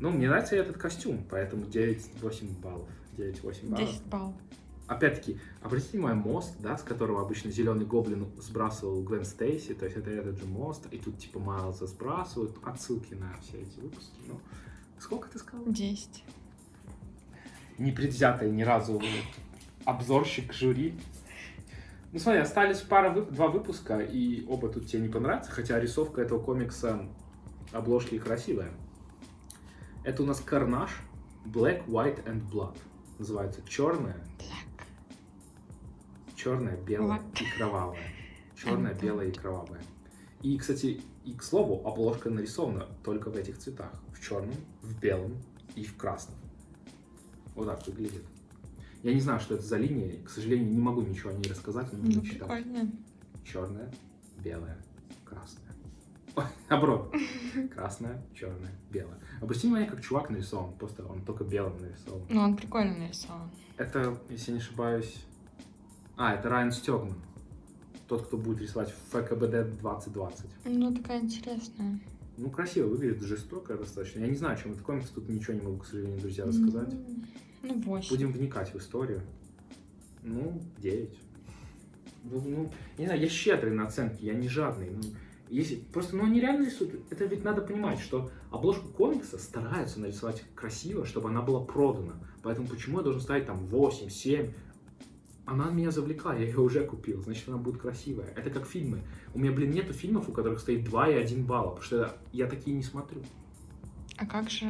Ну, мне нравится этот костюм, поэтому 9-8 баллов. 9-8 баллов. 10 баллов. Опять-таки, обратите внимание, мост, да, с которого обычно зеленый гоблин сбрасывал Гвен Стейси, то есть это этот же мост, и тут типа Майлза сбрасывают, отсылки на все эти выпуски. Ну, сколько ты сказал? 10. Непредвзятый ни разу обзорщик жюри. Ну смотри, остались пара, два выпуска, и оба тут тебе не понравятся, хотя рисовка этого комикса, обложки красивая. Это у нас Карнаж, Black, White and Blood. Называется черная, Black. черная, белая What? и кровавая. Черная, And белая и кровавая. И, кстати, и к слову, обложка нарисована только в этих цветах. В черном, в белом и в красном. Вот так выглядит. Я не знаю, что это за линия. К сожалению, не могу ничего о ней рассказать, но Ну, не читал. прикольно. Черная, белая, красная. Ой, наоборот. Красная, черная, белая. Обрати внимание, как чувак нарисован. Просто он только белым нарисован. Ну, он прикольно нарисован. Это, если не ошибаюсь... А, это Райан Стегман. Тот, кто будет рисовать в ФКБД 2020. Ну, такая интересная. Ну, красиво выглядит, жестоко достаточно. Я не знаю, о чем это комикс, тут ничего не могу, к сожалению, друзья, рассказать. М, Ну, 8. Будем вникать в историю. Ну, 9. Ну, ну, не знаю, я щедрый на оценки, я не жадный. Ну, если, просто, ну, они реально рисуют. Это ведь надо понимать, что обложку комикса стараются нарисовать красиво, чтобы она была продана. Поэтому почему я должен ставить там 8, 7? Она меня завлекла, я ее уже купил, значит, она будет красивая. Это как фильмы. У меня, блин, нету фильмов, у которых стоит 2 и 1 балла, потому что я такие не смотрю. А как же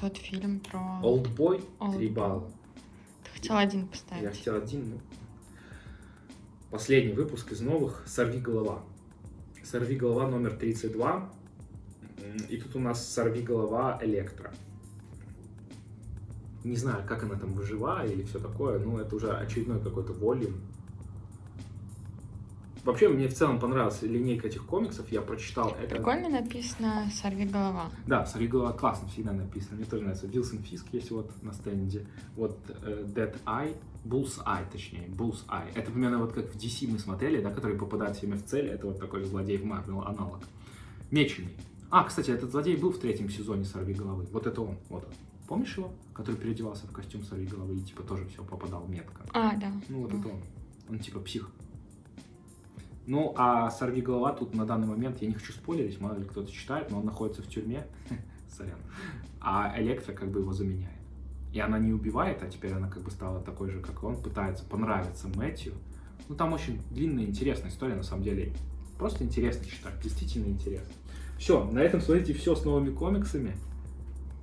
тот фильм про... Олдбой 3 Oldboy. балла. Ты хотел один Я поставить. хотел один, ну. Последний выпуск из новых «Сорви голова». «Сорви голова» номер 32. М, И тут у нас «Сорви голова» Электро. Не знаю, как она там выживает или все такое, но это уже очередной какой-то волюм. Вообще, мне в целом понравилась линейка этих комиксов, я прочитал это. Прикольно написано «Сорви голова». Да, «Сорви голова» классно всегда написано, мне тоже нравится. Вилсон Фиск есть вот на стенде, вот э, Dead Eye, Bull's Eye, точнее, Bull's Eye. Это примерно вот как в DC мы смотрели, да, который попадает всеми в цель, это вот такой злодей в Марвел аналог. Меченый. А, кстати, этот злодей был в третьем сезоне «Сорви головы», вот это он, вот он. Помнишь его? Который переодевался в костюм «Сорви головы» и типа тоже все попадал метко. А, да. Ну, вот это он. Он типа псих. Ну, а «Сорви голова» тут на данный момент, я не хочу спойлерить, мало ли кто-то читает, но он находится в тюрьме, сорян, а Электро как бы его заменяет. И она не убивает, а теперь она как бы стала такой же, как и он, пытается понравиться Мэтью. Ну, там очень длинная, интересная история, на самом деле. Просто интересно читать, действительно интересно. Все, на этом, смотрите, все с новыми комиксами.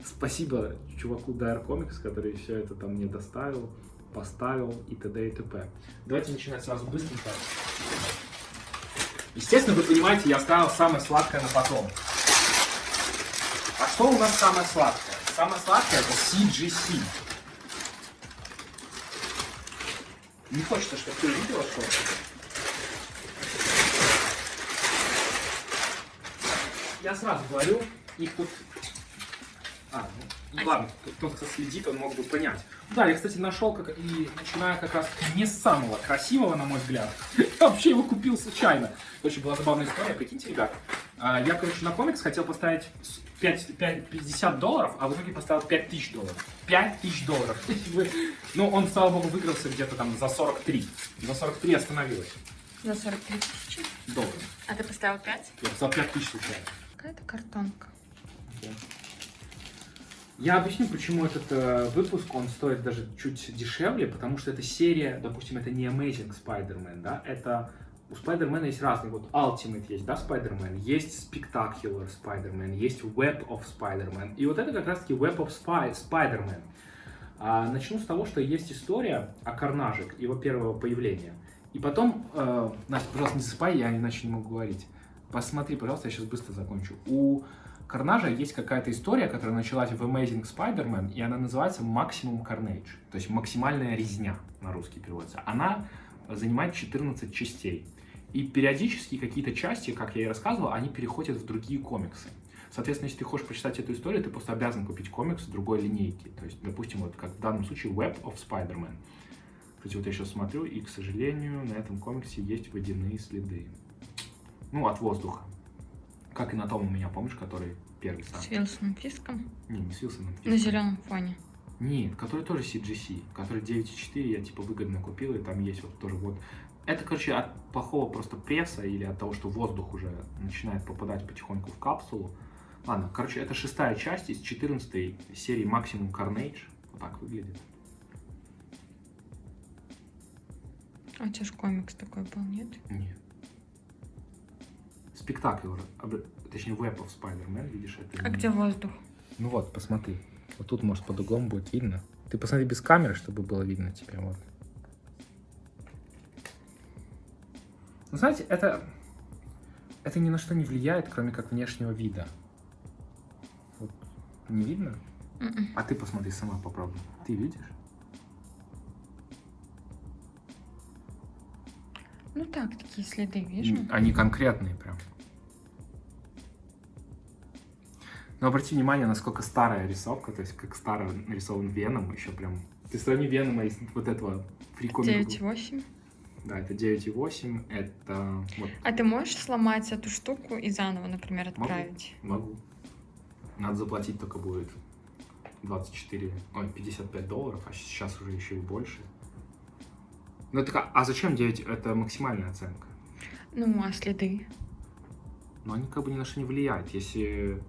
Спасибо чуваку Dire Comics, который все это там мне доставил, поставил и т.д. и т.п. Давайте начинать сразу быстренько. Естественно, вы понимаете, я оставил самое сладкое на потом. А что у нас самое сладкое? Самое сладкое это CGC. Не хочется, чтобы ты увидела, что Я сразу говорю, их тут... А, ну, ладно, тот, кто следит, он мог бы понять. Да, я, кстати, нашел, как и начиная как раз не с самого красивого, на мой взгляд. Я вообще его купил случайно. Очень была забавная история, прикиньте, ребят. А, Я, короче, на комикс хотел поставить с 5, 5, 50 долларов, а в итоге поставил 5000 долларов. 5000 долларов. Ну, он, слава богу, выигрался где-то там за 43. За 43 остановилось За 43 тысячи. долларов. А ты поставил 5? Я поставил 5000 случайно. Какая-то картонка. Я объясню, почему этот э, выпуск, он стоит даже чуть дешевле, потому что эта серия, допустим, это не Amazing Spider-Man, да, это у Spider-Man есть разные, вот Ultimate есть, да, Spider-Man, есть Spectacular Spider-Man, есть Web of Spider-Man, и вот это как раз-таки Web of Spy- Spider-Man. А, начну с того, что есть история о Карнаже, его первого появления, и потом, э, Настя, пожалуйста, не засыпай, я иначе не могу говорить. Посмотри, пожалуйста, я сейчас быстро закончу. У Карнажа есть какая-то история, которая началась в Amazing Spider-Man, и она называется Maximum Carnage, то есть максимальная резня на русский переводится. Она занимает 14 частей. И периодически какие-то части, как я и рассказывал, они переходят в другие комиксы. Соответственно, если ты хочешь почитать эту историю, ты просто обязан купить комикс другой линейки. То есть, допустим, вот как в данном случае Web of Spider-Man. Кстати, вот я сейчас смотрю, и, к сожалению, на этом комиксе есть водяные следы. Ну, от воздуха. Как и на том у меня, помнишь, который первый сам? С Вилсоном Фиском. Не, не с Вилсоном. На зеленом фоне. Нет, который тоже CGC, который 9.4 я типа выгодно купил, и там есть вот тоже вот. Это, короче, от плохого просто пресса или от того, что воздух уже начинает попадать потихоньку в капсулу. Ладно, короче, это шестая часть из 14 серии Maximum Carnage. Вот так выглядит. А у тебя же комикс такой был, нет? Нет. Спектакль, точнее, Web of Spider-Man, видишь, это А не- где воздух? Ну вот, посмотри. Вот тут, может, под углом будет видно. Ты посмотри без камеры, чтобы было видно тебе. Вот. Ну, знаете, это... Это ни на что не влияет, кроме как внешнего вида. Вот. Не видно? Мгм. А ты посмотри сама, попробуй. Ты видишь? Ну так, такие следы вижу. Они конкретные прям. Но обрати внимание, насколько старая рисовка, то есть как старо нарисован Веном, еще прям... Ты сравни Венома из вот этого фрикомика. 9,8. Да, это 9,8, это... Вот, А ты можешь сломать эту штуку и заново, например, Могу. отправить? могу. Надо заплатить только будет 24, ой, 55 долларов, а сейчас уже еще и больше. Ну, ка- а зачем 9? Это максимальная оценка. Ну, а следы? Но они как бы ни на что не влияют. Если,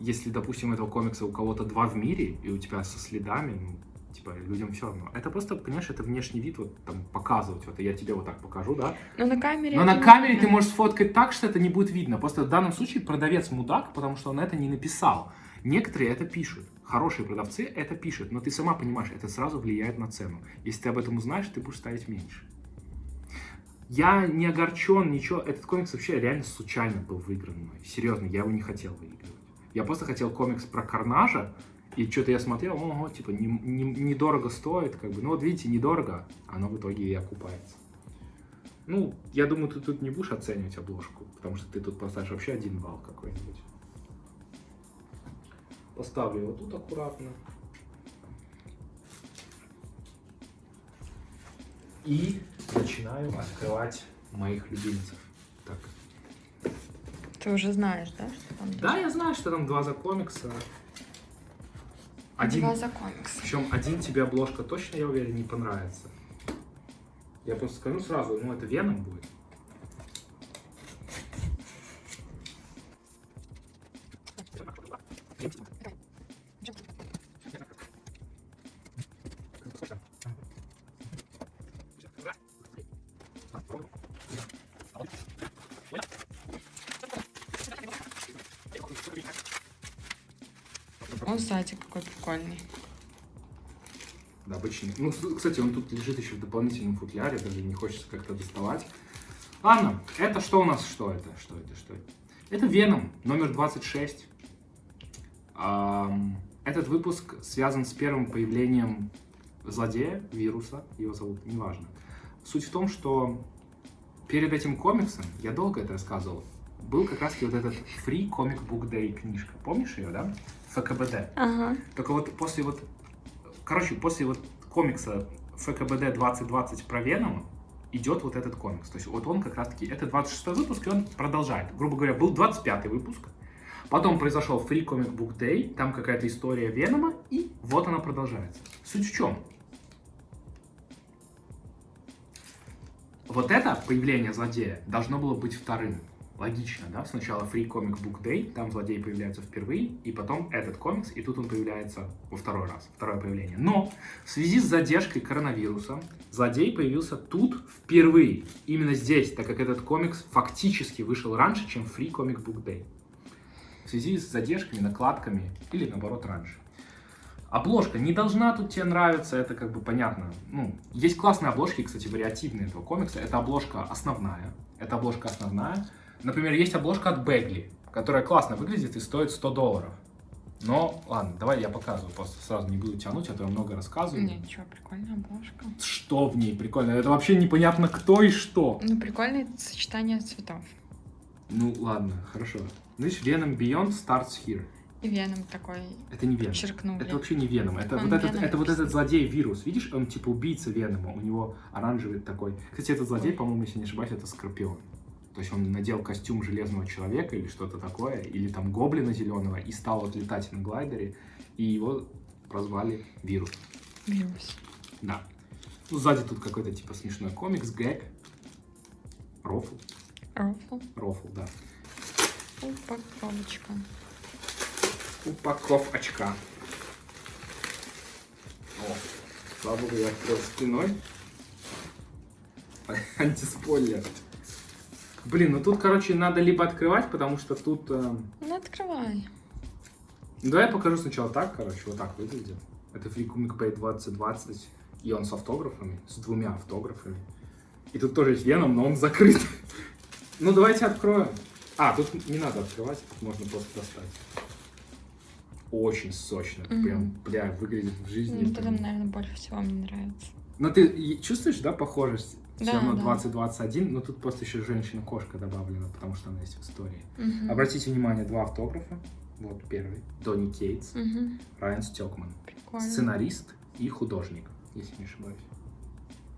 если допустим, этого комикса у кого-то два в мире, и у тебя со следами, ну, Типа, людям все равно. Это просто, понимаешь, это внешний вид, вот там показывать. Вот я тебе вот так покажу, да? Но на камере... Но на камере ты можешь сфоткать так, что это не будет видно. Просто в данном случае продавец мудак, потому что он это не написал. Некоторые это пишут. Хорошие продавцы это пишут, но ты сама понимаешь, это сразу влияет на цену. Если ты об этом узнаешь, ты будешь ставить меньше. Я не огорчен, ничего. Этот комикс вообще реально случайно был выигран мной. Серьезно, я его не хотел выигрывать. Я просто хотел комикс про Карнажа, и что-то я смотрел, ого, типа, не- не- недорого стоит, как бы. Ну вот видите, недорого, оно в итоге и окупается. Ну, я думаю, ты тут не будешь оценивать обложку, потому что ты тут поставишь вообще один балл какой-нибудь. Поставлю его тут аккуратно. И начинаю открывать моих любимцев. Ты уже знаешь, да? Что там Да, я знаю, что там два за комикса. Один, Два за комикс. причем один тебе обложка точно, я уверен, не понравится. Я просто скажу сразу, ну это Веном будет. Какой прикольный. Да, обычный. Ну, кстати, он тут лежит еще в дополнительном футляре, даже не хочется как-то доставать. Ладно, это что у нас? Что это? Что это? Что это? Это Веном, номер 26. Ам, этот выпуск связан с первым появлением злодея, вируса, его зовут, неважно. Суть в том, что перед этим комиксом, я долго это рассказывал, был как раз вот этот Free Comic Book Day книжка. Помнишь ее, да? ФКБД. Ага. Только вот после вот, короче, после вот комикса ФКБД 2020 про Венома идет вот этот комикс. То есть вот он как раз таки, это 26 выпуск, и он продолжает. Грубо говоря, был 25 выпуск, потом произошел Free Comic Book Day, там какая-то история Венома, и вот она продолжается. Суть в чем? Вот это появление злодея должно было быть вторым. Логично, да? Сначала Free Comic Book Day, там злодей появляется впервые, и потом этот комикс, и тут он появляется во второй раз, второе появление. Но в связи с задержкой коронавируса злодей появился тут впервые, именно здесь, так как этот комикс фактически вышел раньше, чем Free Comic Book Day. В связи с задержками, накладками или наоборот раньше. Обложка не должна тут тебе нравиться, это как бы понятно. Ну, есть классные обложки, кстати, вариативные этого комикса. Это обложка основная. Это обложка основная. Например, есть обложка от Бегли, которая классно выглядит и стоит 100 долларов. Но, ладно, давай я показываю, просто сразу не буду тянуть, а то я много рассказываю. Нет, что, прикольная обложка. Что в ней прикольно? Это вообще непонятно кто и что. Ну, прикольное сочетание цветов. Ну, ладно, хорошо. Знаешь, Venom Beyond starts here. И веном такой Это не Веном. черкнули. Это вообще не Веном. Это Он вот этот, Веном это вот этот злодей-вирус. Видишь, он типа убийца Венома. У него оранжевый такой. Кстати, этот злодей, по-моему, если не ошибаюсь, это Скорпион. То есть он надел костюм железного человека или что-то такое, или там гоблина зеленого, и стал вот летать на глайдере, и его прозвали Вирус. Вирус. Да. Ну, сзади тут какой-то типа смешной комикс, гэг. Рофл. Рофл. Рофл, да. Упаковочка. Упаков очка. О, слава богу, я открыл спиной. Антиспойлер. Блин, ну тут, короче, надо либо открывать, потому что тут... э, Ну, открывай. Давай я покажу сначала так, короче, вот так выглядит. Это Free Comic Pay 2020, и он с автографами, с двумя автографами. И тут тоже есть Веном, но он закрыт. Ну, давайте откроем. А, тут не надо открывать, тут можно просто достать. Очень сочно, Мгм. прям, бля, выглядит в жизни. Ну, прям. наверное, больше всего мне нравится. Но ты чувствуешь, да, похожесть? Все Да, равно да. 2021, но тут просто еще женщина-кошка добавлена, потому что она есть в истории. Мгм. Обратите внимание, два автографа. Вот первый. Донни Кейтс, Мгм. Райан Стекман. Прикольно. Сценарист и художник, если не ошибаюсь.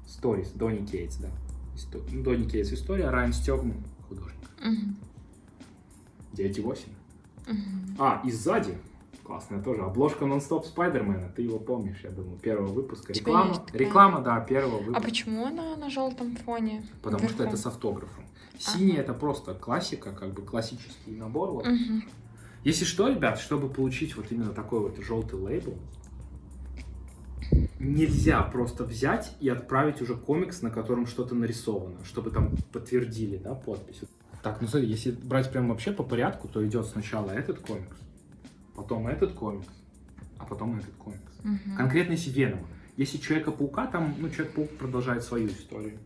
Сторис, Донни Кейтс, да. Исто- ну, Донни Кейтс история, Райан Стекман художник. Мгм. 9,8. Мгм. А, и сзади, классная тоже, обложка нон-стоп Спайдермена, ты его помнишь, я думаю, первого выпуска. Реклама, реклама, да, первого А выпуска. почему она на желтом фоне? Потому что вверху? это с автографом. Синий Ага. это просто классика, как бы классический набор. вот. Мгм. Если что, ребят, чтобы получить вот именно такой вот желтый лейбл, нельзя просто взять и отправить уже комикс, на котором что-то нарисовано, чтобы там подтвердили, да, подпись. Так, ну смотри, если брать прям вообще по порядку, то идет сначала этот комикс, потом этот комикс, а потом этот комикс. Мгм. Конкретно если Венома. Если Человека-паука, там, ну, Человек-паук продолжает свою историю.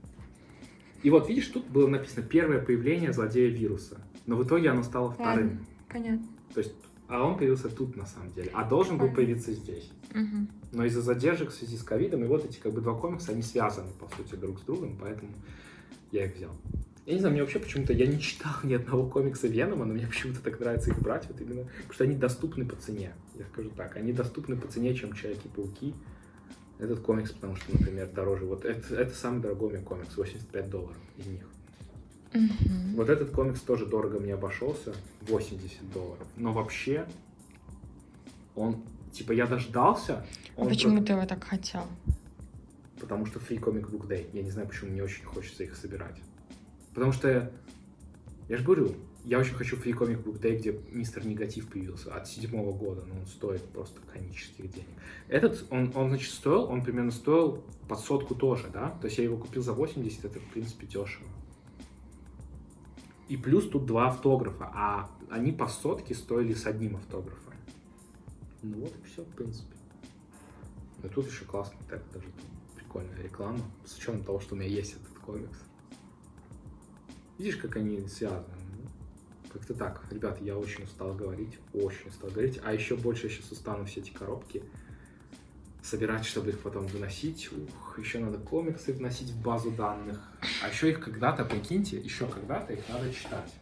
И вот, видишь, тут было написано первое появление злодея вируса. Но в итоге оно стало вторым. Ладно, понятно. То есть, а он появился тут на самом деле. А должен был появиться здесь. Мгм. Но из-за задержек в связи с ковидом, и вот эти как бы два комикса, они связаны, по сути, друг с другом, поэтому я их взял. Я не знаю, мне вообще почему-то, я не читал ни одного комикса Венома, но мне почему-то так нравится их брать, вот именно, потому что они доступны по цене, я скажу так, они доступны по цене, чем Человеки-пауки. Этот комикс, потому что, например, дороже, вот это, это самый дорогой меня комикс, 85 долларов из них. Мгм. Вот этот комикс тоже дорого мне обошелся, 80 долларов, но вообще он, типа, я дождался, А почему ты его так хотел? Потому что Free Comic Book Day. Я не знаю, почему мне очень хочется их собирать. Потому что, я же говорю, я очень хочу Free Comic Book Day, где Мистер Негатив появился от седьмого года, но он стоит просто конических денег. Этот, он, он, значит, стоил, он примерно стоил под сотку тоже, да? То есть я его купил за 80, это, в принципе, дешево. И плюс тут два автографа, а они по сотке стоили с одним автографом. Ну вот и все, в принципе. Ну тут еще классный тег, даже прикольная реклама, с учетом того, что у меня есть этот комикс. Видишь, как они связаны? Как-то так. Ребят, я очень устал говорить, очень устал говорить. А еще больше я сейчас устану все эти коробки собирать, чтобы их потом выносить. Ух, еще надо комиксы вносить в базу данных. А еще их когда-то, прикиньте, еще когда-то их надо читать.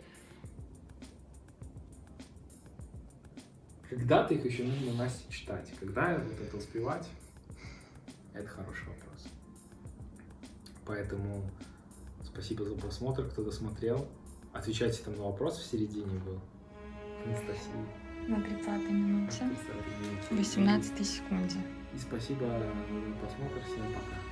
Когда-то их еще нужно Насте читать. Когда вот это успевать, это хороший вопрос. Поэтому спасибо за просмотр, кто досмотрел. Отвечайте там на вопрос в середине был. Анастасия. На 30 минуте. 30 минут. 18 секунде. И спасибо за просмотр. Всем пока.